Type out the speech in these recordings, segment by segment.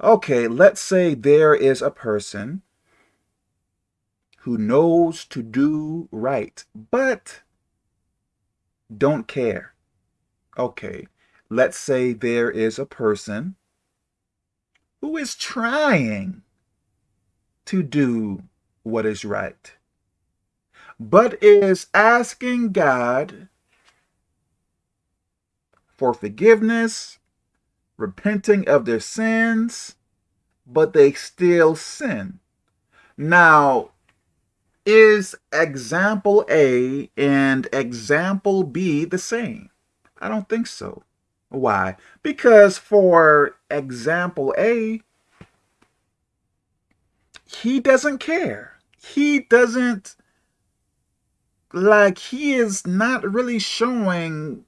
Okay, let's say there is a person who knows to do right, but don't care. Okay, let's say there is a person who is trying to do what is right, but is asking God for forgiveness, repenting of their sins, but they still sin. Now, is example A and example B the same? I don't think so. Why? Because for example A, he doesn't care. He doesn't, like, he is not really showing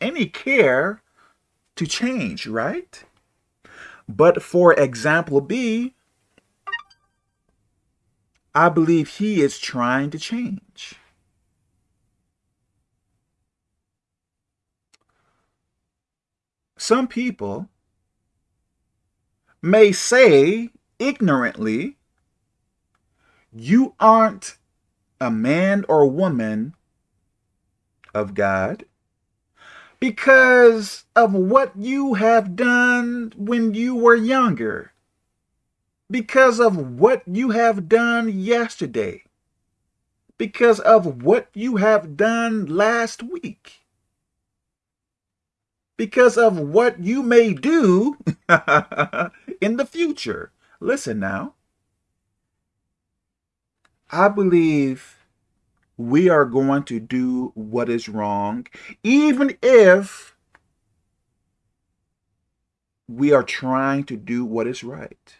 any care to change, right? But for example B, I believe he is trying to change. Some people may say ignorantly, you aren't a man or woman of God because of what you have done when you were younger, because of what you have done yesterday, because of what you have done last week, because of what you may do in the future. Listen now. I believe we are going to do what is wrong, even if we are trying to do what is right.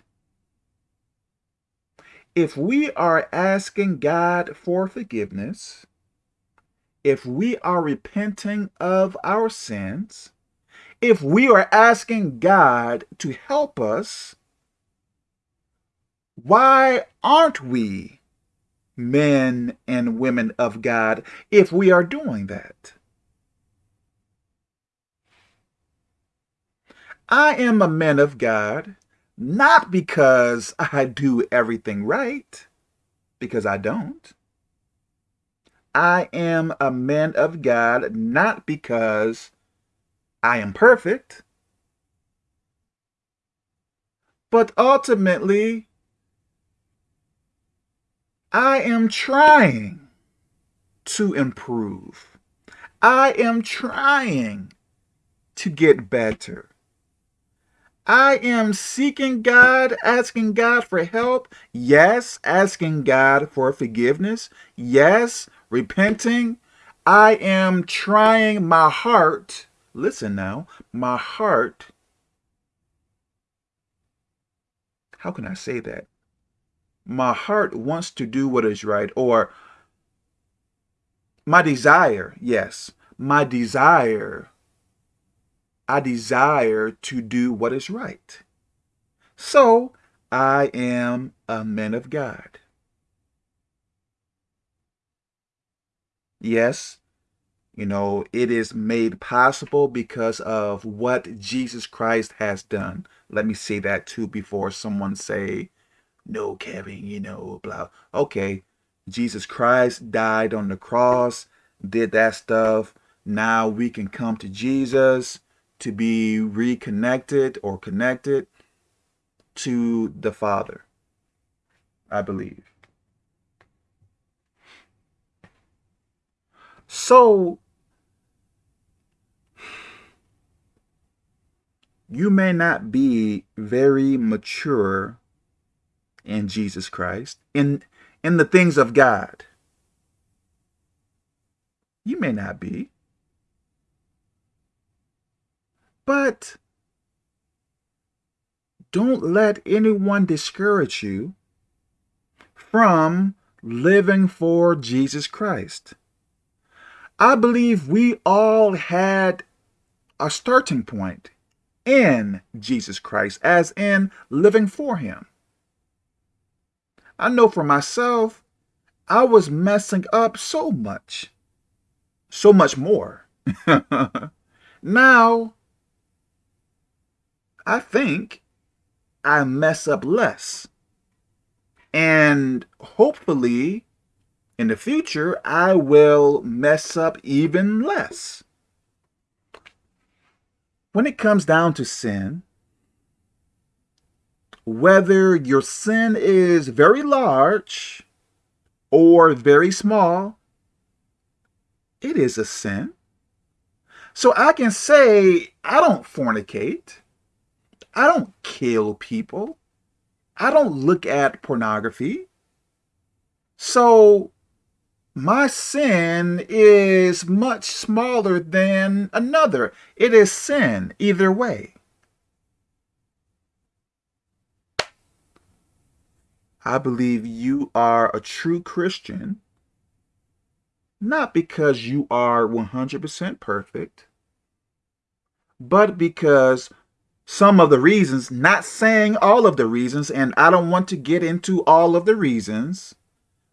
If we are asking God for forgiveness, if we are repenting of our sins, if we are asking God to help us, why aren't we men and women of God if we are doing that. I am a man of God not because I do everything right, because I don't. I am a man of God not because I am perfect, but ultimately I am trying to improve. I am trying to get better. I am seeking God, asking God for help. Yes, asking God for forgiveness. Yes, repenting. I am trying my heart. Listen now, my heart. How can I say that? My heart wants to do what is right or my desire, yes, my desire, I desire to do what is right. So I am a man of God. Yes, you know, it is made possible because of what Jesus Christ has done. Let me say that too before someone say, no, Kevin, you know, blah. Okay, Jesus Christ died on the cross, did that stuff. Now we can come to Jesus to be reconnected or connected to the Father, I believe. So, you may not be very mature in Jesus Christ, in, in the things of God. You may not be. But don't let anyone discourage you from living for Jesus Christ. I believe we all had a starting point in Jesus Christ, as in living for him. I know for myself, I was messing up so much, so much more. now, I think I mess up less. And hopefully, in the future, I will mess up even less. When it comes down to sin, whether your sin is very large or very small, it is a sin. So I can say, I don't fornicate. I don't kill people. I don't look at pornography. So my sin is much smaller than another. It is sin either way. I believe you are a true Christian, not because you are 100% perfect, but because some of the reasons, not saying all of the reasons, and I don't want to get into all of the reasons,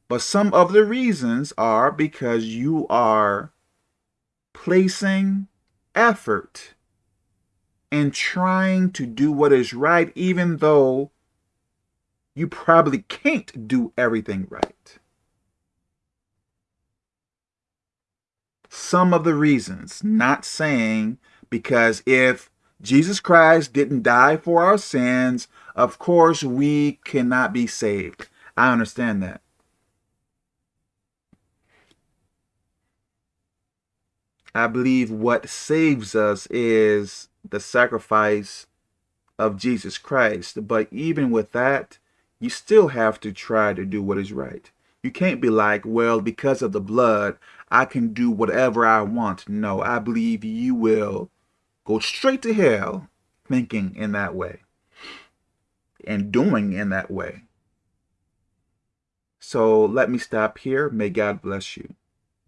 but some of the reasons are because you are placing effort and trying to do what is right, even though you probably can't do everything right. Some of the reasons, not saying because if Jesus Christ didn't die for our sins, of course we cannot be saved. I understand that. I believe what saves us is the sacrifice of Jesus Christ. But even with that, you still have to try to do what is right. You can't be like, well, because of the blood, I can do whatever I want. No, I believe you will go straight to hell thinking in that way and doing in that way. So let me stop here. May God bless you.